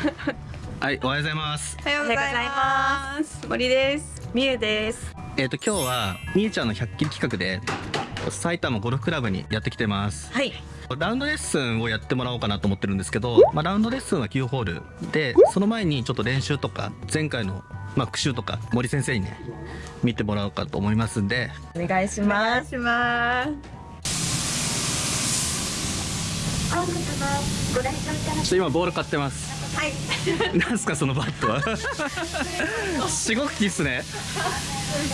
はい、おはようございます。おはようございます。森です。みゆです。えっ、と今日はみゆちゃんの100キロ企画で埼玉ゴルフクラブにやってきてます。はい。ラウンドレッスンをやってもらおうかなと思ってるんですけど、まあ、ラウンドレッスンは9ホールでその前にちょっと練習とか前回のまあ復習とか森先生にね見てもらおうかと思いますんでお願いしお願まいします。ちょっと今ボール買ってますはい。なんすかそのバットは？しごきっすね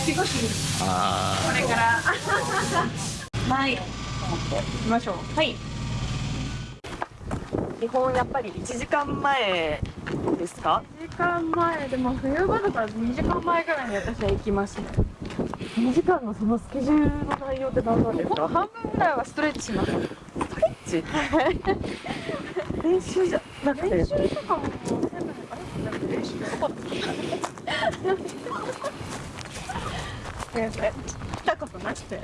仕事あこれからす。はい。行きましょう。はい。基本やっぱり1時間前ですか？1時間前でも冬場だから2時間前ぐらいに私は行きますね。2時間のそのスケジュールの内容って何なんですか？半分ぐらいはストレッチします。ち練習じゃなくて練習とかも練習そこだ。や来たことなくて。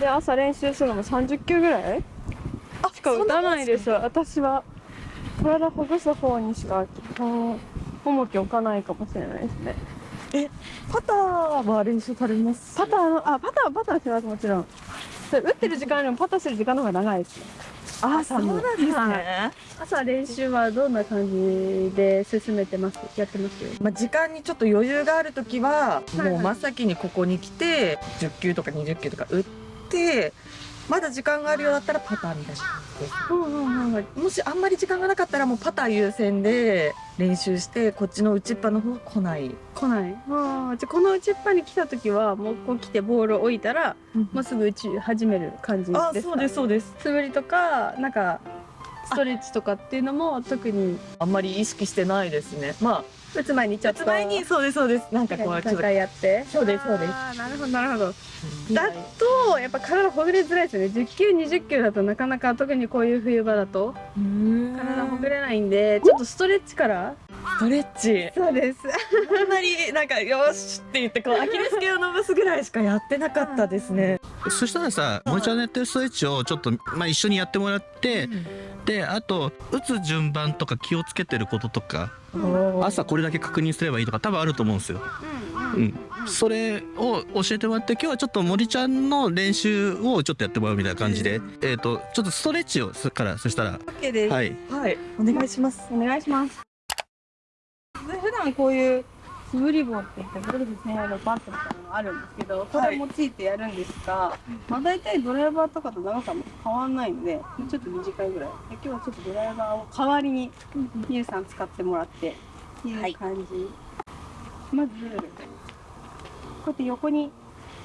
で朝練習するのも30球ぐらい？しか打たないですよ私は体ほぐす方にしかうん重きを置かないかもしれないですねパターは練習されます？パターのあパターはパターしますもちろん。で打ってる時間よりもパターしてる時間の方が長いですねあ、そうなんですはい。ね。朝練習はどんな感じで進めてます？やってます？まあ、時間にちょっと余裕がある時ははいもう真っ先にここに来て10球とか20球とか打ってまだ時間があるようだったらパターみたいなうんうん。もしあんまり時間がなかったらもうパター優先で練習してこっちの打ちっぱの方は来ない。来ない。ああじゃあこの打ちっぱに来た時はもうこう来てボールを置いたらもうすぐ打ち始める感じですかあそうですそうです。素振りとかなんかストレッチとかっていうのも特に。あんまり意識してないですね。ま打つ前にちょあっと。前にそうですそうです。なんかこうちょっと。やって。そうですそうです。あーなるほどなるほど。だとやっぱ体ほぐれづらいですよね。10球20球だとなかなか特にこういう冬場だと体ほぐれないんでちょっとストレッチから。ストレッチ。そうです。あんまりなんかよしって言ってこう アキレス腱を伸ばすぐらいしかやってなかったですね。そしたらさ森ちゃんのやってるストレッチをちょっと、まあ、一緒にやってもらってであと打つ順番とか気をつけてることとか朝これだけ確認すればいいとか多分あると思うんですよ。うん、それを教えてもらって今日はちょっと森ちゃんの練習をちょっとやってもらうみたいな感じで、えっ、とちょっとストレッチをするからそしたら OK です。はい。はい。お願いします。お願いします。で普段こういう素振り棒って言ってゴルフ専用のバットみたいなのがあるんですけどこれを用いてやるんですが、まあ大体ドライバーとかと長さも変わんないんでちょっと短いぐらい。で今日はちょっとドライバーを代わりにゆうさん使ってもらっていう感じ、まずこうやって横に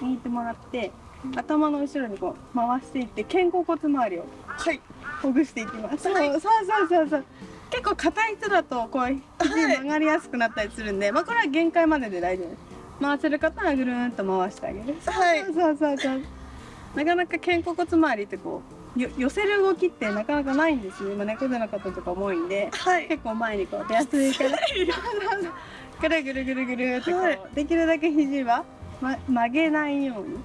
握ってもらって頭の後ろにこう回していって肩甲骨周りをはい。ほぐしていきます。そうはい。そうそうそうそう。結構硬い人だとこう肘曲がりやすくなったりするんで、まあこれは限界までで大丈夫です。回せる方はぐるーんと回してあげる。はいそうそうそう。なかなか肩甲骨周りってこうよ寄せる動きってなかなかないんですよ。今猫背の方とかも多いんで、はい結構前にこう手厚いから、ぐるぐるぐるぐるってこう、はいできるだけ肘は、ま、曲げないように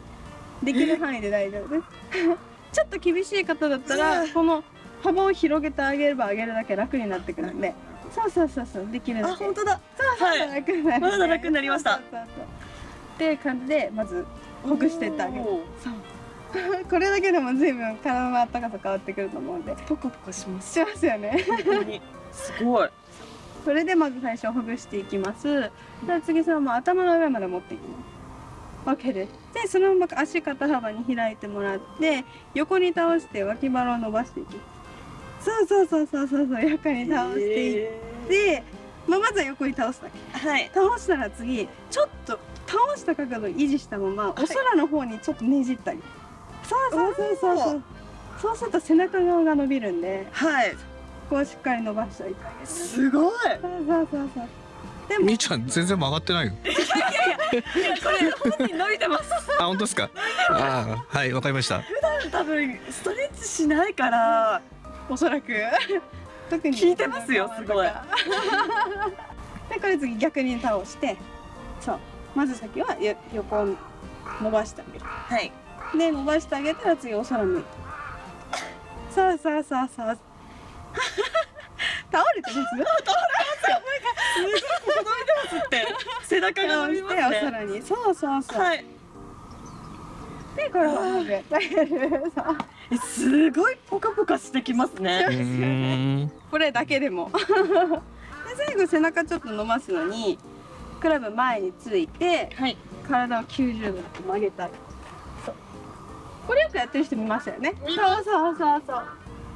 できる範囲で大丈夫です。ちょっと厳しい方だったらこの幅を広げてあげればあげるだけ楽になってくるんで、そうそうそうそうできるだけ。あ本当だそうはい楽になる、まだ楽になりましたそうそうそうっていう感じでまずほぐしてってあげる。そう。これだけでも随分体の温かさ変わってくると思うんで。ポカポカしますしますよね。本当にすごいそれでまず最初ほぐしていきます。で次そのまま頭の上まで持っていきます。OK です。でそのまま足肩幅に開いてもらって横に倒して脇腹を伸ばしていきます。そうそうそうそうそうそう横に倒していって、まあ、まずは横に倒すだけ。はい倒したら次ちょっと倒した角度を維持したままお空の方にちょっとねじったり。そうそうそうそうそう。そうすると背中側が伸びるんで、はいここをしっかり伸ばしておいてあげて。すごいそうそうそうそう。でもみーちゃん全然曲がってないよ。これ本人伸びてますあ本当ですか？あーはいわかりました。多分ストレッチしないからおそらく。特に。効いてますよすごい。でこれ次逆に倒して。そう。まず先はよ横を伸ばしてあげる。はい。で伸ばしてあげたら次お空向いてそうそうそうそう倒れてます？って背中が伸びますしておね空に。そうそうそう、はい。でこれを上げてそうえすごいポカポカしてきますね。これだけでも。で最後背中ちょっと伸ばすのにクラブ前についてはい。体を90度曲げたり。これよくやってる人見ましたよね。そうそうそうそう。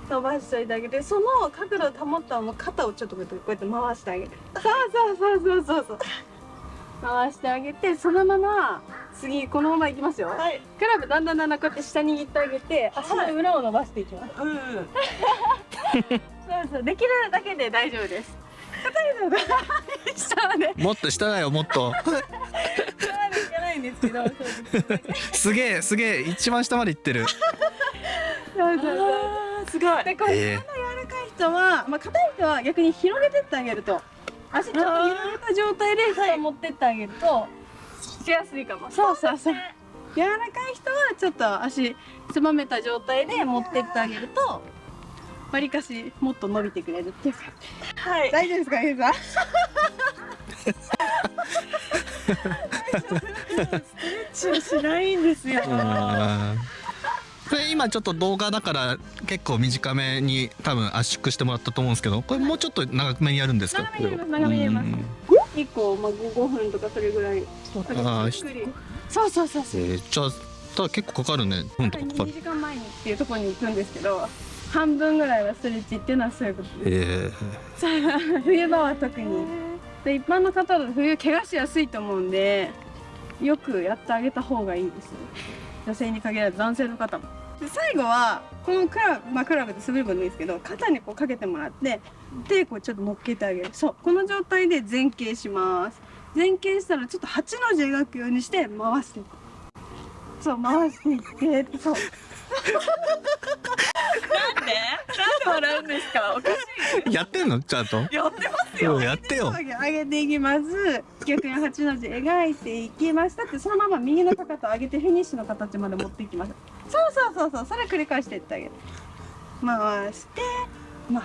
伸ばしといてあげてその角度を保ったまま肩をちょっとこうやってこうやって回してあげてそうそうそうそうそうそう回してあげてそのまま次このままいきますよ、はい。クラブだんだんだんだんこうやって下に握ってあげて足の裏を伸ばしていきます、うん そうそうできるだけで大丈夫です。硬いのが下まで。もっと下だよもっと。下までいかないんですけどすすげえすげえ一番下まで行ってる。そうそうそう。すごい。でこれえ柔らかい人は、まあ硬い人は逆に広げてってあげると足ちょっと広げた状態で下を持ってってあげるとしやすいかも。そうそうそう。柔らかい人はちょっと足つまめた状態で持ってってあげるとわりかしもっと伸びてくれるっていうか。はい。大丈夫ですかゆうさん？チュしないんですよこれ今ちょっと動画だから結構短めに多分圧縮してもらったと思うんですけどこれもうちょっと長めにやるんですか？長めにやります。長めにやりますうん。1個、まあ、5分とかそれぐらい。あそうそうそうそう。えーじゃあただ結構かかるね。うんとかかか2る時間前にっていうところに行くんですけど半分ぐらいはストレッチっていうのはそういうことです。え冬場は特に。で一般の方だと冬怪我しやすいと思うんでよくやってあげた方がいいです。女性に限らず男性の方もで最後はこのクラブまあクラブで滑る分でもいいですけど肩にこうかけてもらって手こうちょっと乗っけてあげる。そうこの状態で前傾します。前傾したらちょっと8の字描くようにして回して。いくそう回していってそう。なんで？なんで笑うんですか？おかしー、やってんの？ちゃんといやってますよ。うんやってよ。上げていきます。逆に8の字描いていきましたってそのまま右のかかと上げてフィニッシュの形まで持っていきますそうそうそうそうそれ繰り返していってあげる。回してまあ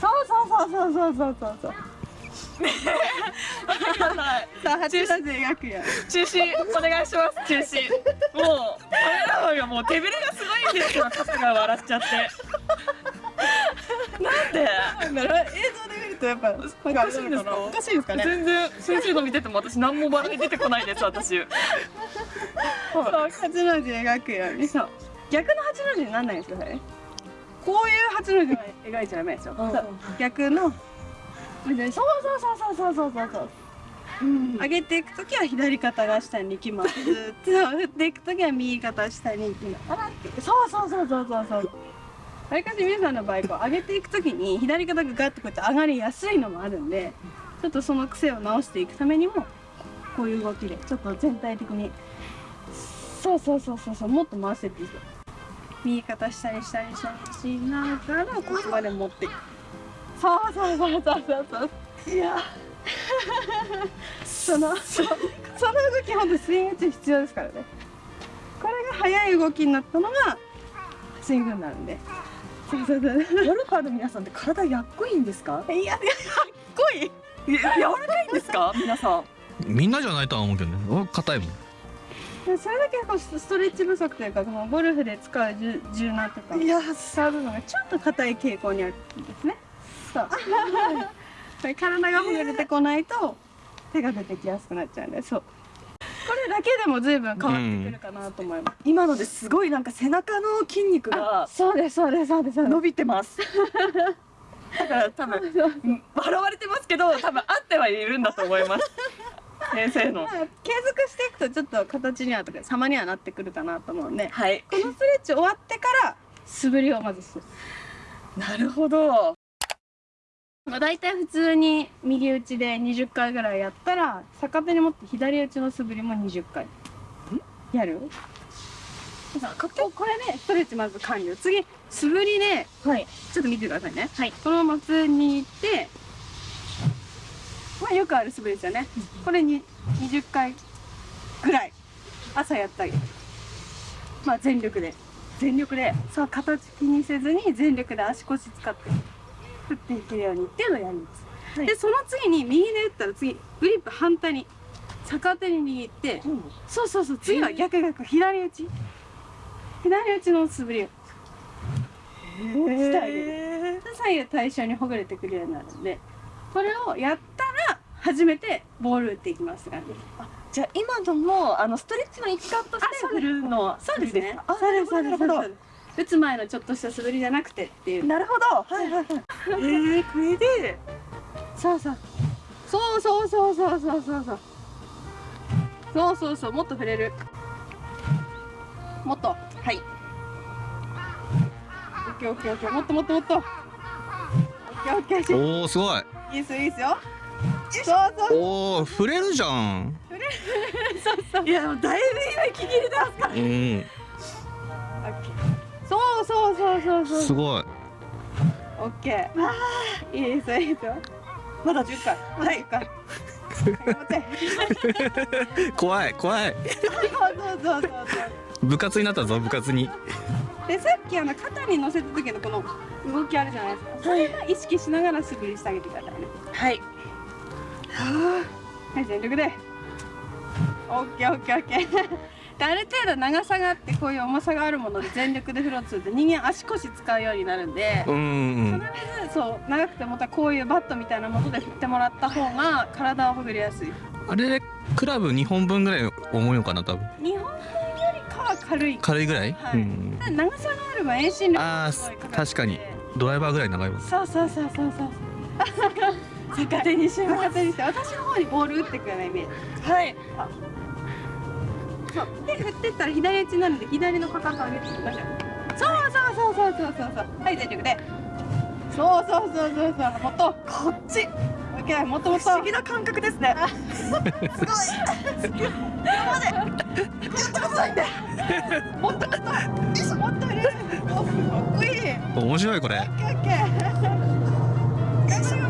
そうそうそうそうそうそうそう。くださあ8の字描くよ。中止お願いします中止。もうカメラマンがもう手ぶれがすごいんですよ肩が笑っちゃって。なんで？なんだろう映像で見るとやっぱおかしいんですか？おかしいですかね？全然先生の見てても私何も笑い出てこないです私そう8の字描くように。そう。逆の8の字になんないんですよねこういう8の字を描いちゃダメですよ、うん。そう。逆の。そうそうそうそうそうそうそう。上げていくときは左肩が下に行きます。そう振っていくときは右肩下に行きます。そうそうそうそうそうそう。わりかし皆さんの場合こう上げていくときに左肩がガッとこうやって上がりやすいのもあるんで、ちょっとその癖を直していくためにもこういう動きでちょっと全体的にそうそうそうそうそう。もっと回してっていいよ。右肩下に下に下にしながらここまで持って。そうそうそうそうそう。そう。いや。そのそその動き本当スイング中必要ですからね。これが速い動きになったのがスイングになるんで。そうそうそう。ゴルファーの皆さんって体やっこいいんですか？いやいやかっこい。い柔らかいんですか？皆さん。みんなじゃないとは思うけどね。俺硬いもんそれだけこうストレッチ不足というかこのゴルフで使う柔柔軟とかいや使う部分がちょっと硬い傾向にあるんですね。そう。体がほぐれてこないと手が出てきやすくなっちゃうんでそう。これだけでも随分変わってくるかなと思います、今のですごいなんか背中の筋肉がそうですそうですそうです伸びてます。だから多分う。ん笑われてますけど多分合ってはいるんだと思います先生の。まあ継続していくとちょっと形にはとか様にはなってくるかなと思うんで。はい。このストレッチ終わってから素振りをまずする。なるほど。まあ、大体普通に右打ちで20回ぐらいやったら逆手に持って左打ちの素振りも20回。やる？こここれでストレッチまず完了。次素振りではい。ちょっと見てくださいね。はい。このまま普通に行ってまあよくある素振りですよね。これに20回ぐらい朝やったりまあ全力で全力でそう形気にせずに全力で足腰使って振っていけるようにっていうのをやります、はい。でその次に右で打ったら次グリップ反対に逆手に握ってそうそうそう次は逆逆左打ち。左打ちの素振りをしてあげる。左右対称にほぐれてくるようになるんでこれをやったら初めてボール打っていきますって感じ。じゃあ今のもあのストレッチの一環として振るのはそうですね。あそうですなるほど打つ前のちょっとした素振りじゃなくてっていう。なるほど。はいはいはい。えー、これで。そうそう。そうそうそうそうそうそうそう。そうそうそう。もっと触れる。もっと。はい。オッケーオッケーオッケー。もっともっともっと。オッケーオッケー。しおおすごい。いいですよいいですよそうそう。おお触れるじゃん。いやだいぶ今息切れてますかうん。オッケー。そうそうそうそうそう。すごい。オッケー。いいですよいいですよ。まだ10回。はい10回。頑張って怖い怖い。そうそうそうそうそう。部活になったぞ部活に。でさっきあの肩に乗せた時のこの動きあるじゃないですか。それは意識しながら素振りしてあげてくださいね。はいはい全力で。オッケーオッケーオッケー。である程度長さがあってこういう重さがあるもので全力で振ろうとすると人間足腰使うようになるんで必ずそう長くてまたこういうバットみたいなもので振ってもらった方が体をほぐりやすい。あれでクラブ2本分ぐらい重いのかな多分。日本分よりかは軽い。軽いぐらい、はい。うん長さがあれば遠心力あがすごいかかってー確かに。ドライバーぐらい長いもんそうそうそうそうそう逆手にして逆手にして私の方にボール打ってくようなイメージ。はい。そう。で振ってったら左打ちになるんで左のかかと上げていきましょうそうそうそうそうそうそう。そうはい全力で。そうそうそうそうそう。もっと。こっち。オッケーもっともっと。不思議な感覚ですね。もっともっと。もっと入れる。おかっこいい。面白いこれ。オッケーオッケー。頑張れ頑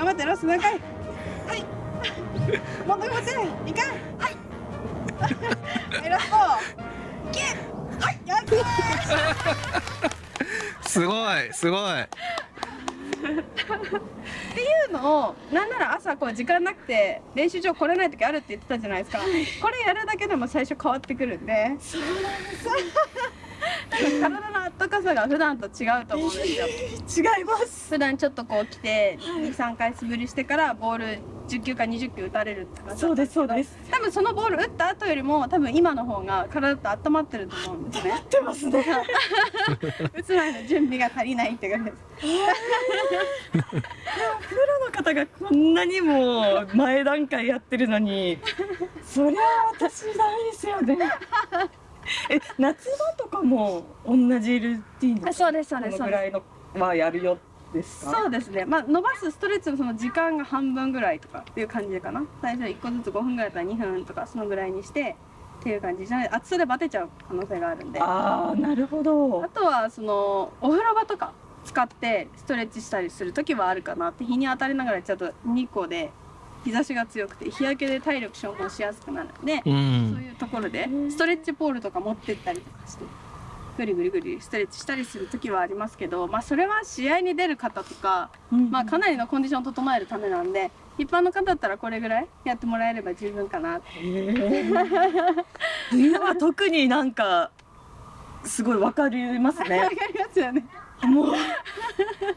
頑張ってラスト何回はい。もっと頑張って2回はい。はいラスト9はいやったー。すごいすごい。っていうのをなんなら朝こう時間なくて練習場来れない時あるって言ってたじゃないですか。これやるだけでも最初変わってくるんで。そうなんです体の温かさが普段と違うと思うんですよ。違います。普段ちょっとこう来て23回素振りしてからボール10球か20球打たれるって感じそうですそうです。多分そのボール打った後よりも多分今の方が体って温まってると思うんですね。出ますね。打つ前の準備が足りないって感じです。プロの方がこんなにも前段階やってるのにそりゃ私ダメですよねえ夏場とかも同じルーティンですかそうですそうです。ぐらいのはやるよですか？そうですね。まあ伸ばすストレッチのその時間が半分ぐらいとかっていう感じかな。最初1個ずつ5分ぐらいだったら2分とかそのぐらいにしてっていう感じ。じゃない暑さでバテちゃう可能性があるんで。あああなるほど。とはそのお風呂場とか使ってストレッチしたりする時はあるかなって日に当たりながらちょっと日光で日差しが強くて日焼けで体力消耗しやすくなるんでうそうんいうところでうんストレッチポールとか持ってったりとかしてぐりぐりぐりストレッチしたりする時はありますけど、まあ、それは試合に出る方とか、まあ、かなりのコンディションを整えるためなんで一般の方だったらこれぐらいやってもらえれば十分かなって。冬は特になんかすごいわかります わねかりますよね。もう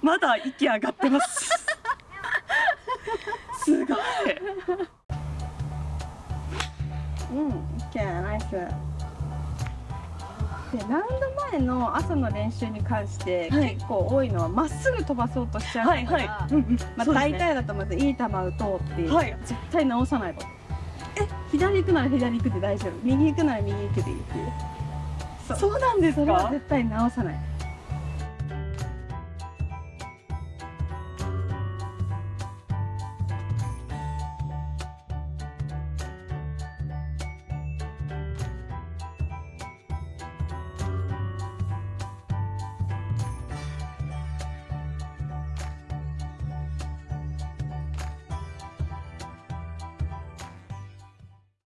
まだ息上がってますすごいうん、OK、ナイス。で、ラウンド前の朝の練習に関して、はい結構多いのはまっすぐ飛ばそうとしちゃうから、はいはい、うんうんまあ、大体だとまずいい球打とうっていう、はい絶対直さないと。え、左行くなら左行くで大丈夫。右行くなら右行くでいいっていう。そうなんですか？それは絶対直さない。